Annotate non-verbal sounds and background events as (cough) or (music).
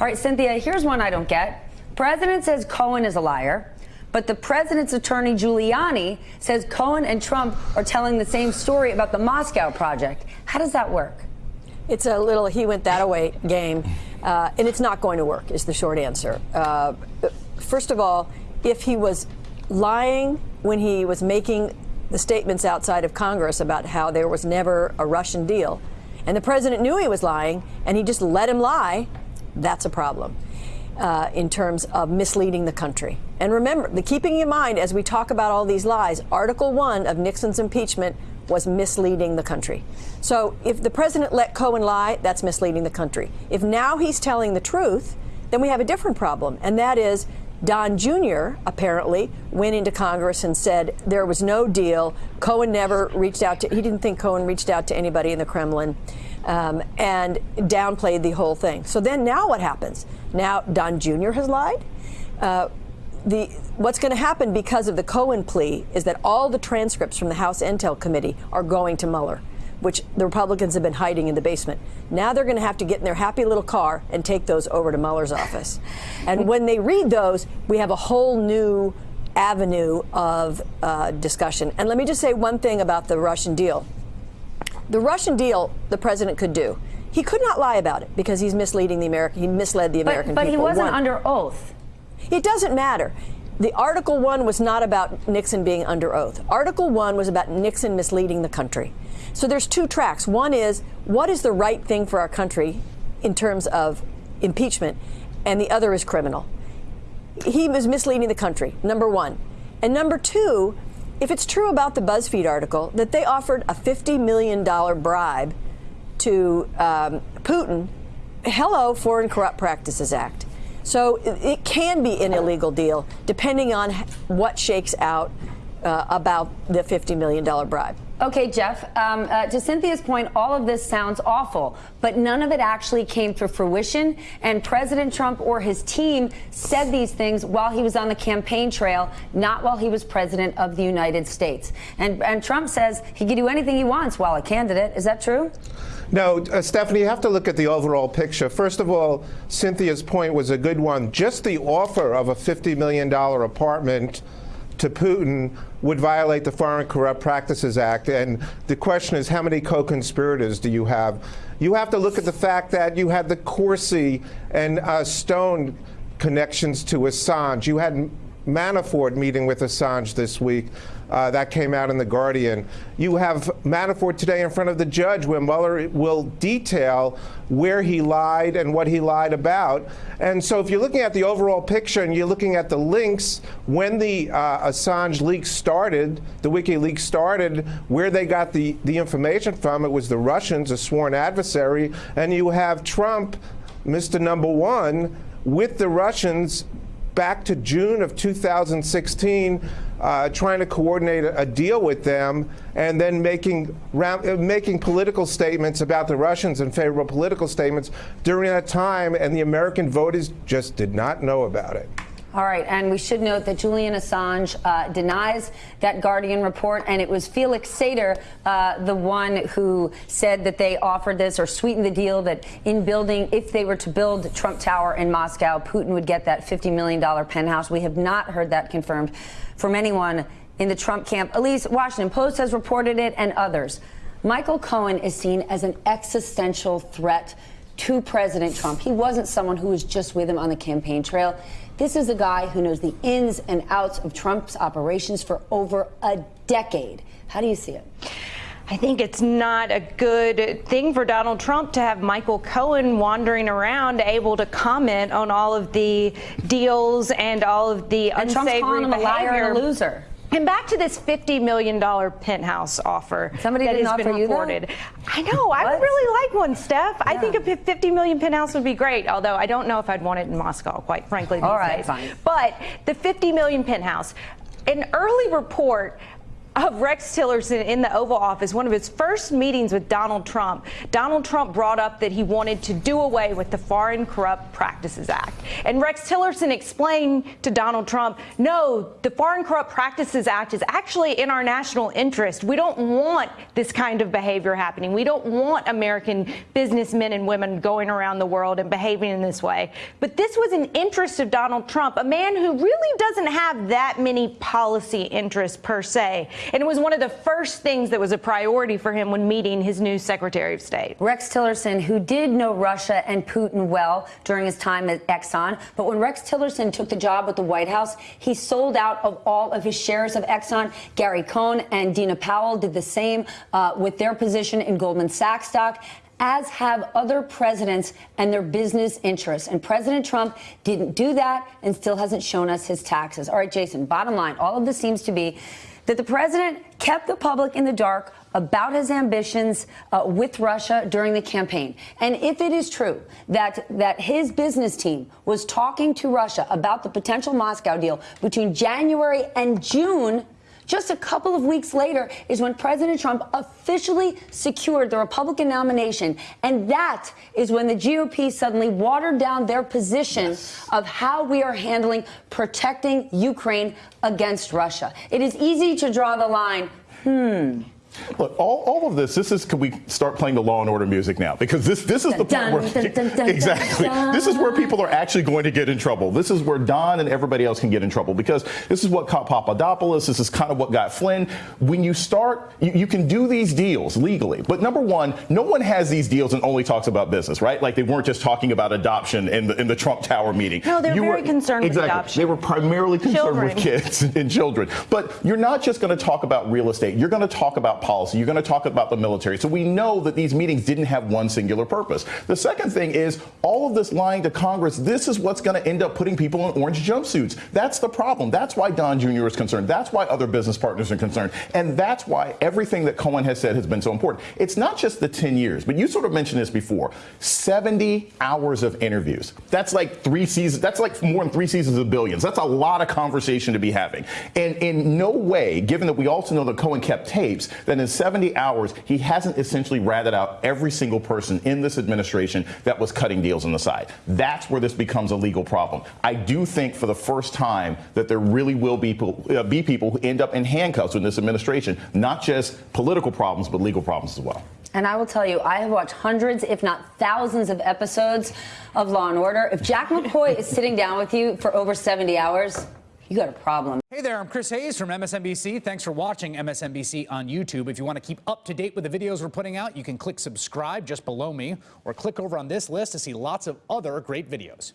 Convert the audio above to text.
All right, Cynthia, here's one I don't get. President says Cohen is a liar. But the president's attorney, Giuliani, says Cohen and Trump are telling the same story about the Moscow project. How does that work? It's a little he went that away game, uh, and it's not going to work, is the short answer. Uh, first of all, if he was lying when he was making the statements outside of Congress about how there was never a Russian deal, and the president knew he was lying, and he just let him lie, that's a problem uh, in terms of misleading the country. And remember, the keeping in mind as we talk about all these lies, Article 1 of Nixon's impeachment was misleading the country. So if the president let Cohen lie, that's misleading the country. If now he's telling the truth, then we have a different problem, and that is Don Jr. apparently went into Congress and said there was no deal. Cohen never reached out to, he didn't think Cohen reached out to anybody in the Kremlin um, and downplayed the whole thing. So then now what happens? Now Don Jr. has lied. Uh, the, what's going to happen because of the Cohen plea is that all the transcripts from the House Intel Committee are going to Mueller, which the Republicans have been hiding in the basement. Now they're going to have to get in their happy little car and take those over to Mueller's office. And when they read those, we have a whole new avenue of uh, discussion. And let me just say one thing about the Russian deal. The Russian deal, the president could do. He could not lie about it because he's misleading the American. He misled the American but, but people. But he wasn't One. under oath. It doesn't matter. The Article 1 was not about Nixon being under oath. Article 1 was about Nixon misleading the country. So there's two tracks. One is what is the right thing for our country in terms of impeachment, and the other is criminal. He was misleading the country, number one. And number two, if it's true about the BuzzFeed article that they offered a $50 million bribe to um, Putin, hello, Foreign Corrupt Practices Act. So it can be an illegal deal depending on what shakes out uh, about the $50 million bribe. Okay, Jeff, um, uh, to Cynthia's point, all of this sounds awful, but none of it actually came to fruition. And President Trump or his team said these things while he was on the campaign trail, not while he was president of the United States. And, and Trump says he can do anything he wants while a candidate. Is that true? No, uh, Stephanie, you have to look at the overall picture. First of all, Cynthia's point was a good one. Just the offer of a $50 million apartment to Putin would violate the Foreign Corrupt Practices Act. And the question is, how many co-conspirators do you have? You have to look at the fact that you had the Corsi and uh, Stone connections to Assange. You had Manafort meeting with Assange this week. Uh, that came out in The Guardian. You have Manafort today in front of the judge where Mueller will detail where he lied and what he lied about. And so if you're looking at the overall picture and you're looking at the links, when the uh, Assange leak started, the WikiLeaks started, where they got the, the information from, it was the Russians, a sworn adversary, and you have Trump, Mr. Number One, with the Russians back to June of 2016, uh, trying to coordinate a, a, deal with them, and then making round, uh, making political statements about the Russians and favorable political statements during that time, and the American voters just did not know about it. All right, and we should note that Julian Assange uh, denies that Guardian report, and it was Felix Sater, uh, the one who said that they offered this or sweetened the deal that in building, if they were to build Trump Tower in Moscow, Putin would get that $50 million penthouse. We have not heard that confirmed from anyone in the Trump camp. Least Washington Post has reported it, and others. Michael Cohen is seen as an existential threat to President Trump. He wasn't someone who was just with him on the campaign trail. This is a guy who knows the ins and outs of Trump's operations for over a decade. How do you see it? I think it's not a good thing for Donald Trump to have Michael Cohen wandering around able to comment on all of the deals and all of the and unsavory Trump's calling him a liar and a loser. And back to this $50 million penthouse offer. Somebody that has offer been reported. I know. I would really like one, Steph. Yeah. I think a 50 million penthouse would be great, although I don't know if I'd want it in Moscow, quite frankly. All right, days. fine. But the 50 million penthouse, an early report of Rex Tillerson in the Oval Office, one of his first meetings with Donald Trump, Donald Trump brought up that he wanted to do away with the Foreign Corrupt Practices Act. And Rex Tillerson explained to Donald Trump, no, the Foreign Corrupt Practices Act is actually in our national interest. We don't want this kind of behavior happening. We don't want American businessmen and women going around the world and behaving in this way. But this was an interest of Donald Trump, a man who really doesn't have that many policy interests per se. And it was one of the first things that was a priority for him when meeting his new Secretary of State. Rex Tillerson, who did know Russia and Putin well during his time at Exxon, but when Rex Tillerson took the job at the White House, he sold out of all of his shares of Exxon. Gary Cohn and Dina Powell did the same uh, with their position in Goldman Sachs stock as have other presidents and their business interests. And President Trump didn't do that and still hasn't shown us his taxes. All right, Jason, bottom line, all of this seems to be that the president kept the public in the dark about his ambitions uh, with Russia during the campaign. And if it is true that that his business team was talking to Russia about the potential Moscow deal between January and June, just a couple of weeks later is when President Trump officially secured the Republican nomination. And that is when the GOP suddenly watered down their position yes. of how we are handling protecting Ukraine against Russia. It is easy to draw the line, hmm. Look, all, all of this, this is, can we start playing the Law and Order music now? Because this, this is the part where, exactly, this is where people are actually going to get in trouble. This is where Don and everybody else can get in trouble because this is what caught Papadopoulos. This is kind of what got Flynn. When you start, you, you can do these deals legally. But number one, no one has these deals and only talks about business, right? Like they weren't just talking about adoption in the, in the Trump Tower meeting. No, they're you very were, concerned exactly, with adoption. They were primarily concerned children. with kids (laughs) and children. But you're not just going to talk about real estate. You're going to talk about policy. You're going to talk about the military. So we know that these meetings didn't have one singular purpose. The second thing is all of this lying to Congress. This is what's going to end up putting people in orange jumpsuits. That's the problem. That's why Don Jr. is concerned. That's why other business partners are concerned. And that's why everything that Cohen has said has been so important. It's not just the 10 years, but you sort of mentioned this before 70 hours of interviews. That's like three seasons. That's like more than three seasons of billions. That's a lot of conversation to be having. And in no way, given that we also know that Cohen kept tapes, that in 70 hours, he hasn't essentially ratted out every single person in this administration that was cutting deals on the side. That's where this becomes a legal problem. I do think for the first time that there really will be, uh, be people who end up in handcuffs in this administration, not just political problems, but legal problems as well. And I will tell you, I have watched hundreds, if not thousands, of episodes of Law and Order. If Jack McCoy is sitting down with you for over 70 hours, you got a problem. Hey there, I'm Chris Hayes from MSNBC. Thanks for watching MSNBC on YouTube. If you want to keep up to date with the videos we're putting out, you can click subscribe just below me or click over on this list to see lots of other great videos.